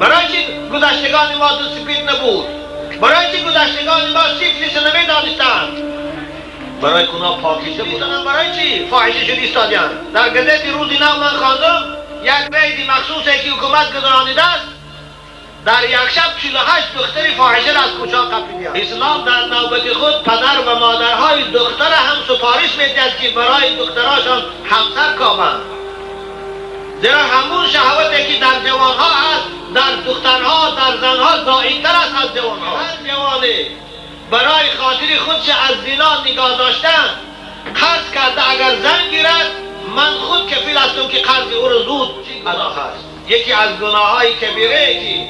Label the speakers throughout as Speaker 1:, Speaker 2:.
Speaker 1: برای چی گذشتگان ما دو سپید نبود. برای چی گذشتگان ما سیفلیس نمی دانستند. برای کنا پاکیزه بودن برای چی فاحشه شد ایستادیان در گزیت روزی نو من خواندم یک بیدی مخصوصی که حکومت گذرانیده است. در یک شب 48 دختری فاحشه را از کوچا قپیدیان اسلام در نوبت خود پدر و مادرهای دختر هم سفارش می‌دهد که برای دختراشان همسر کامند. زیرا همون شهوتی که در جوانها هست در دخترها در زنها زائدتر است از جوانها. هر جوانه برای خاطر خودش از زنا نگاه داشتن قرض کرده اگر زن گیرد من خود کفیل هستم که قرض او رو زود ادا هست یکی از گناه های کبیره که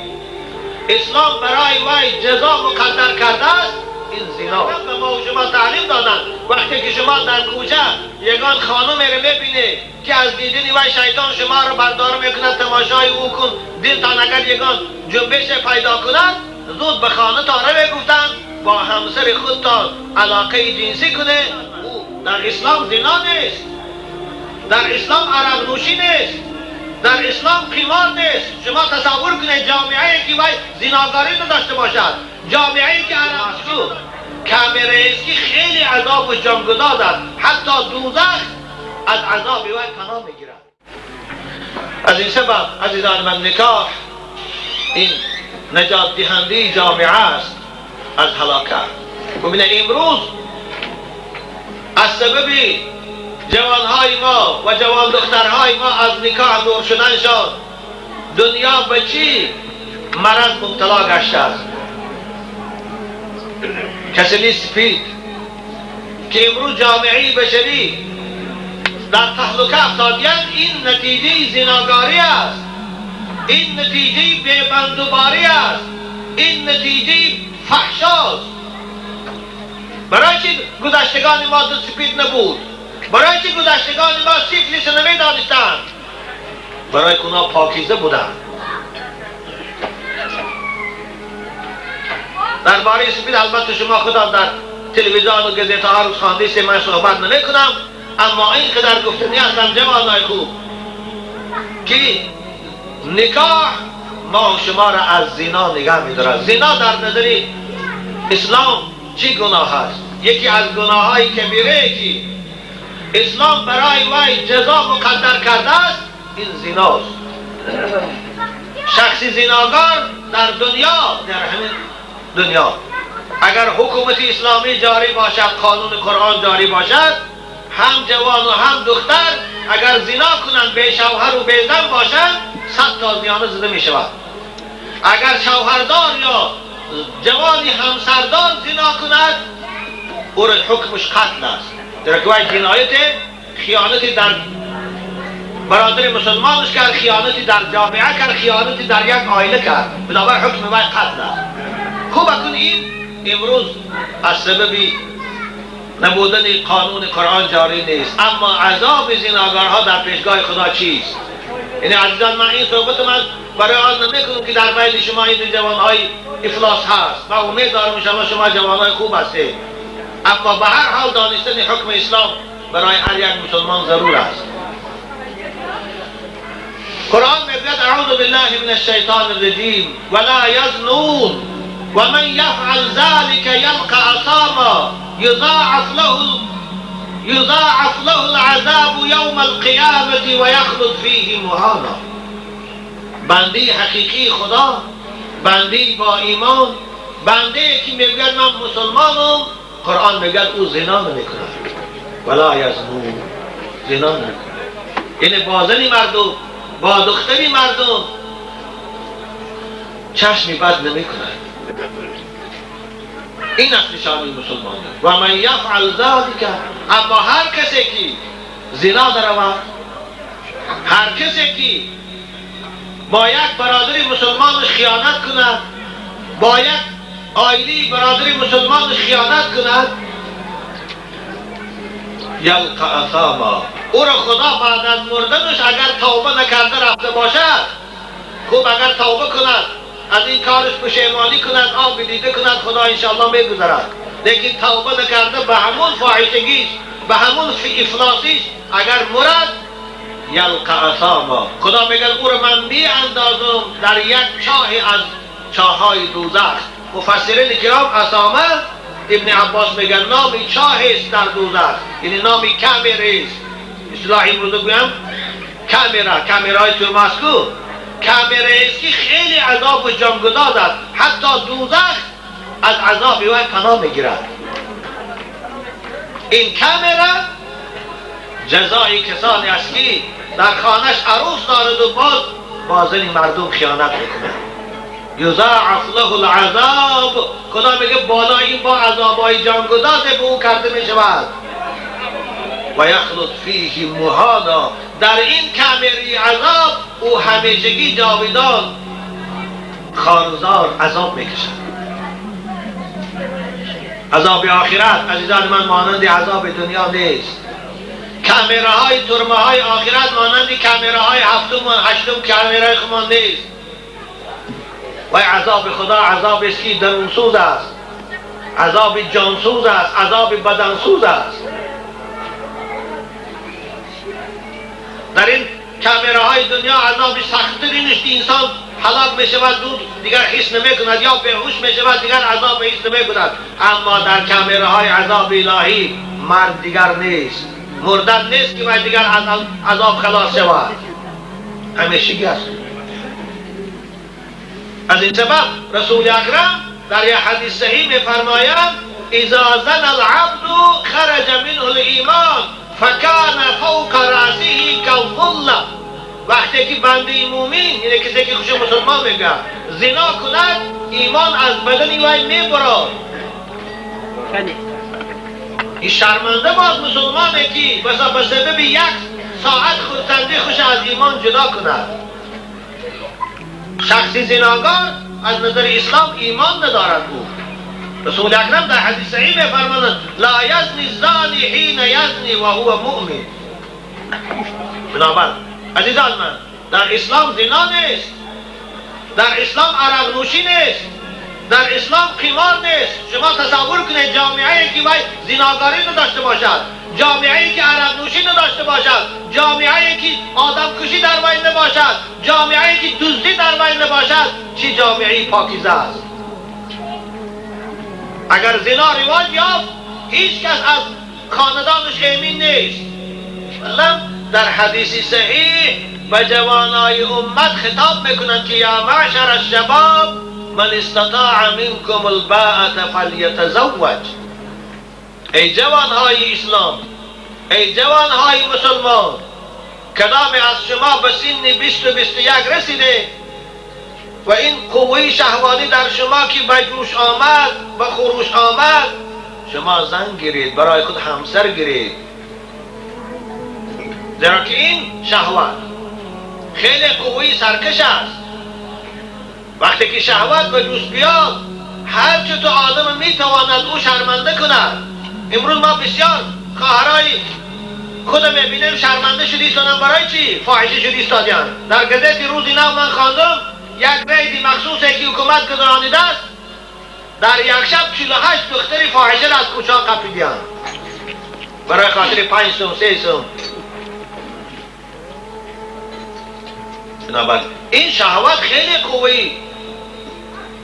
Speaker 1: اسلام برای وی جزا مقدر کرده است این زنا به ما و شما تعلیم دادن وقتی که شما در کوچه یگان خانم رو می‌بینه که از دیدن وی شیطان شما رو بردار می‌کند تماشای او کن. دلتان اگر یگان جنبش پیدا کند زود به خانه تاره می‌گفتند با همسر خودتان علاقه جنسی کنه. در اسلام زنا نیست در اسلام عرق نوشی نیست در اسلام قیمار نیست. شما تصور کنید جامعه که وای زناگاری نداشته باشد جامعه که عرق است که خیلی عذاب و جانگداز است. حتی دوزخ از عذاب وی پناه می‌گیرد. از این سبب عزیزان من نکاح این نجات دهنده جامعه است از هلاکت. ببینه امروز از سبب جوانهای ما و جوان دخترهای ما از نکاح دور شدنشان دنیا به چی مرض مبتلا گشته است؟ کسلی سپید که امروز جامعه بشری در تحلقه افتادیان این نتیجه زناگاری است. این نتیجه بیبندوباری است. این نتیجه فحشاست برای چی گذشتگان ما دو سپید نبود؟ برای چی گذشتگان ما سیفلیس نمی دانستند برای کنا پاکیزه بودند درباره سپید البته شما خدا در تلویزیون و گزیت ها خوانده است من صحبت نمی کنم اما این قدر گفتنی هستم جوانای خوب که نکاح ما شما را از زنا نگه میدارد. زنا در نظر اسلام چی گناه است؟ یکی از گناه های کبیره که اسلام برای وی جزا مقدر کرده است این زناست شخصی زناگار در دنیا در همین دنیا. اگر حکومت اسلامی جاری باشد قانون قرآن جاری باشد هم جوان و هم دختر اگر زنا کنند به شوهر و به زن باشند صد تا زیانه زده می شود اگر شوهردار یا جوانی همسردار زنا کند او حکمش قتل است. در که جنایت خیانتی در برادر مسلمانش کرد خیانتی در جامعه کرد خیانتی در یک آینه کرد. بنابر حکم وی قتل است. خوب اکن این امروز از سبب نبودن قانون قرآن جاری نیست. اما عذاب زناگارها در پیشگاه خدا چیست؟ یعنی عزیزان من این صحبت من برای آن نمی‌کنم که در بین شما این جوانهای افلاس هست و امید دارم شما شما جوانهای خوب هستید. اما به هر حال دانستن حکم اسلام برای هر یک مسلمان ضرور است. قرآن می‌گوید اعوذ بالله من الشیطان الرجیم ولا یزنون ومن يفعل ذلك يلقى عصاما يضاعف له يضاعف له العذاب يوم القيامة ويخلد فيه مهانا بنده حقیقی خدا بنده با ایمان بنده که میگوید من مسلمانم قرآن میگه أو زنا نمیکنه ولا یزنون زنا نمیکنه یعنی با زنی مردم با دختری مردم چشمی بد این است نشانه مسلمان و من یفعل ذلك اما هر کسی که زنا درود هر کسی که با یک برادری مسلمانش خیانت کند با یک آیلی برادری مسلمانش خیانت کند یلقا اثاما. او را خدا بعد از مردنش اگر توبه نکرده رفته باشد خوب اگر توبه کند. از این کارش پشیمانی کند آب دیده کند خدا انشاءالله میگذرد. لیکن توبه نکرده به همون فاحشگیش به همون افلاسیش اگر مرد یلقى اثاما خدا میگه او رو من می اندازم در یک چاهی از چاهای دوزخ. مفسرین کرام اسامه ابن عباس میگن نامی چاه است در دوزخ. یعنی نامی است. اصلاح امروز بگویم کامرا کامرای تو است که خیلی عذاب و جانگداز است. حتی دوزخ از عذاب او پناه می‌گیرد. این کامرا جزای کسانی است که در خانش عروس دارد و باز بازن مردم خیانت می‌کنه یضاعف له العذاب. خدا میگه بالا این با عذابای جانگداز به او کرده می‌شود. و یخلط فیه مهانا. در این کمری عذاب او همیشگی جاویدان خارزار عذاب می‌کشد. عذاب آخرت عزیزان من مانند عذاب دنیا نیست. کامره های ترمه های آخرت مانند کامره های هفتم و هشتم کامره خمان نیست. و عذاب خدا عذاب است که درونسوز است. عذاب جانسوز است عذاب بدنسوز است. در این کامره های دنیا عذاب سختتری نیست. انسان حلاک می شود دود دیگر حس نمی کند یا بهوش می شود دیگر عذاب حس نمی کند اما در کامره های عذاب الهی مرد دیگر نیست. مردن نیست که باید دیگر عذاب خلاص شود. همیشگی است. از این سبب رسول اکرم در یه حدیث صحیح می فرماید اذا العبد خرج منه الایمان. فکان فوق راسه كالظل وقتی که بنده مومن یعنی کسی که خوش مسلمان میگه. زنا کند ایمان از بدن وی می‌برد. این شرمنده باز مسلمانه که بسا به سبب یک ساعت خودتنده خوش از ایمان جدا کند. شخصی زناگار از نظر اسلام ایمان ندارد او رسول اکرم در حدیث صحیح میفرماند لا یزنی الزانی حین یزنی و هو مؤمن. بنابر عزیزان من در اسلام زنا نیست در اسلام عرق نوشی نیست در اسلام قمار نیست. شما تصور کنید جامعه ای که باید زناگاری نداشته باشد جامعه ای که عرق نوشی نداشته باشد جامعه ای که آدم کشی در وی نباشد جامعه ای که دزدی در وی نباشد چی جامعه پاکیزه است؟ اگر زنا رواج یافت هیچ کس از خاندانش امین نیست. در حدیث صحیح به جوانای امت خطاب می‌کنند که یا معشر الشباب من استطاع منکم الباءت فلیتزوج. ای جوانهای اسلام ای جوانهای مسلمان کدام از شما به سن 20 و 21 رسیده؟ و این قوه شهوانی در شما که به جوش آمد به خروش آمد شما زن گیرید برای خود همسر گیرید. زیرا که این شهوت خیلی قوه سرکش است. وقتی که شهوت به جوش بیاد هر چه تو آدم می‌تواند او شرمنده کند. امروز ما بسیار خواهرای خود می‌بینیم شرمنده شدی برای چی؟ فاحشه شدی استادیان در گذشت روزی نو من خواندم یک ریدی مخصوص که حکومت گذرانیده است در یک شب 48 دختری فاحشه از کوچه قپیدیان برای خاطر پنج سوم سه سوم بنابر این شهوت خیلی قوی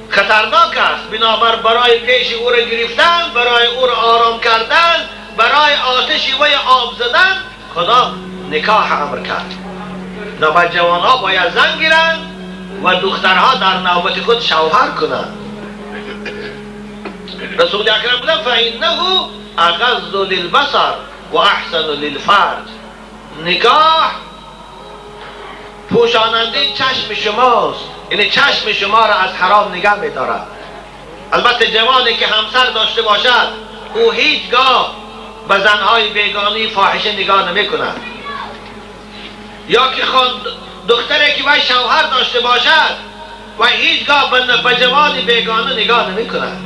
Speaker 1: خطرناک است. بنابر برای پیش او را گرفتن برای او را آرام کردن برای آتشی وی آب زدن خدا نکاح امر کرد. بنابر جوان ها باید زن گیرند. و دخترها در نوبت خود شوهر کنند. رسول اکرم بودن فإنه اغض للبصر و احسن للفرج. نگاه پوشاننده چشم شماست. یعنی چشم شما را از حرام نگه میدارد. البته جوانی که همسر داشته باشد او هیچگاه به زنهای بیگانی فاحشه نگاه نمی کند یا که دختری که وی شوهر داشته باشد و هیچگاه به جوانی بیگانه نگاه نمی کند.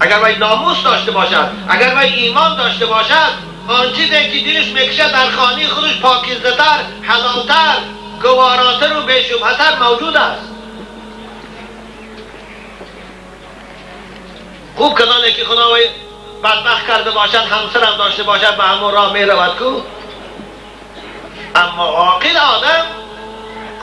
Speaker 1: اگر وی ناموس داشته باشد اگر وی ایمان داشته باشد آن چیزی که دلش می‌کشه در خانه خودش پاکیزتر حلالتر گواراتر و بشبهتر موجود است. خوب کسانی که خدا وی بدبخت کرده باشد همسرم داشته باشد به همون راه می رود کو؟ اما عاقل آدم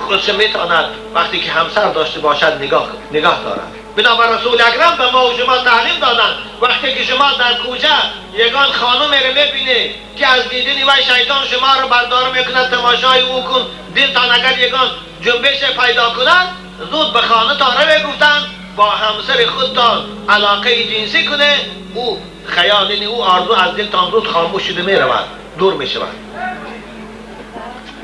Speaker 1: خودش می‌تواند وقتی که همسر داشته باشد نگاه نگاه دارد. بنابر رسول اکرم به ما و شما تعلیم دادن وقتی که شما در کوچه یگان خانم رو می‌بینه که از دیدنی و شیطان شما رو بردار می‌کند تماشای او کن. دلتان اگر یگان جنبش پیدا کند زود به خانه تاره گفتن با همسر خودتان علاقه جنسی کنه. او خیال او آرزو از دلتان زود خاموش شده می‌رود دور می‌شود.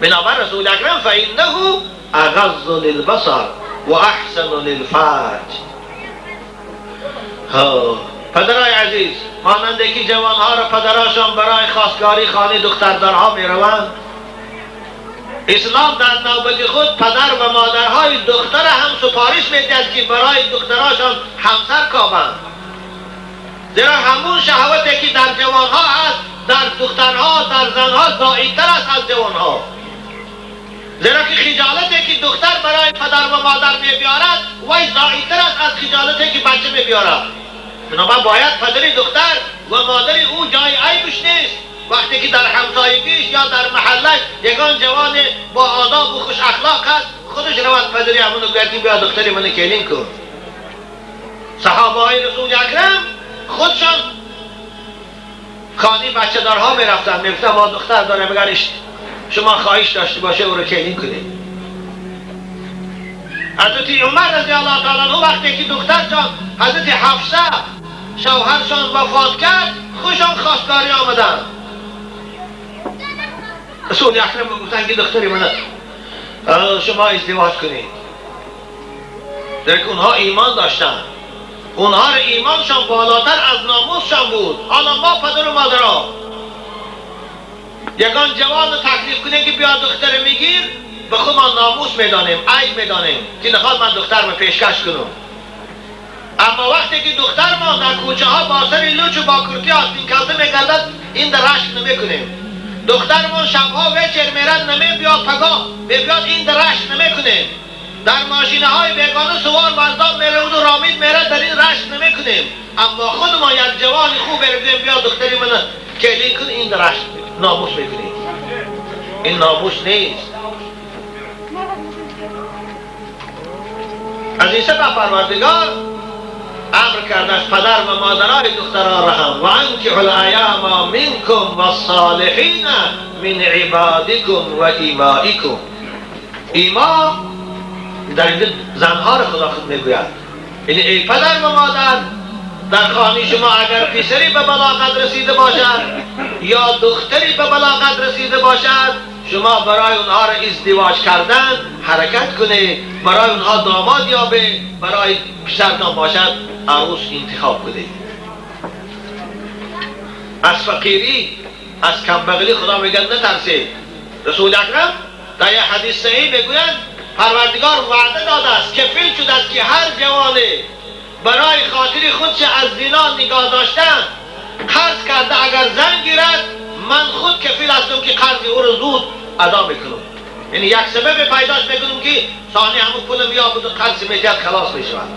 Speaker 1: بنابر رسول اکرم فانه اغض للبصر و احسن للفرج. پدرای عزیز ماننده که جوانها را پدراشان برای خواستگاری خانه دختردارها می روند اسلام در نوبت خود پدر و مادرهای دختر هم سپارش می‌دهد که برای دختراشان همسر کابند. زیرا همون شهوتی که در جوانها هست در دخترها در زنها زاییدتر است از جوانها. زیرا که خجالتی که دختر برای پدر و مادر میبیارد وی زاییدتر است از خجالتی که بچه میبیارد بنابر باید پدر دختر و مادر او جای عیبش نیست. وقتی که در همسایگیش یا در محلش یگان جوان با آداب و خوش اخلاق هست خودش رواد پدری همونو گردی بیا دختری منو کلین کن. صحابه های رسول اکرم خودشان خانی بچه دارها می‌رفتن می‌گفتن ما دختر داره مگرش شما خواهش داشته باشه او رو کلین کنید حضرت عمر رضی الله تعالی وقتی که دختر جان حضرت حفصه شوهرشان وفات کرد خوشان خواستگاری آمدن. رسول اکرم گفتن که دختری من شما ازدواج کنید. در اونها ایمان داشتن. اونها رو ایمانشان بالاتر از ناموسشان بود. حالا ما پدر و مادرها یگان جوان رو تکلیف کنه که بیا دختر میگیر به خود ما ناموس می‌دانیم عیب می‌دانیم که نخواد من دختر رو پیشکش کنم. اما وقتی که دختر ما در کوچه ها با سر لوچ و با کرتی آستین کلته میگردد این در رشک نمی‌کنیم. دختر ما شبها وچر میرد نمی بیاد پگاه بیاد این در رشک نمی‌کنیم. در ماشینه های بیگانه سوار وزدان میره و رامید میره در این رشک نمی‌کنیم. اما خود ما یک جوان خوب بردیم بیا دختری من کلی کن این در ناموس میکنیم این ناموس نیست از این سبب پروردگار أمر کرده از پدر و مادرای دختران را هم. و انکحوا الایام منکم و الصالحین من عبادکم و ایمائکم. ایما در اینجا زنها را خدا خود میگوید. یعنی ای پدر و مادر در خانه شما اگر پسری به بلاغت رسیده باشد یا دختری به بلاغت رسیده باشد شما برای اونها را ازدواج کردن حرکت کنه برای اونها داماد یابه برای پسرتان باشد عروس انتخاب کنه از فقیری از کمبغلی خدا میگن نترسید. رسول اکرم در یه حدیث صحیح می‌گویند پروردگار وعده داده است کفیل شده است که هر جوانه برای خاطر خودش از زنا نگاه داشتن قرض کرده اگر زن گیرد من خود کفیل هستم که قرض او رو زود ادا می‌کنم. یعنی یک سبب پیداش می‌کنم که ثانی همون پول بیا بود قرض می‌کرد خلاص می‌شود.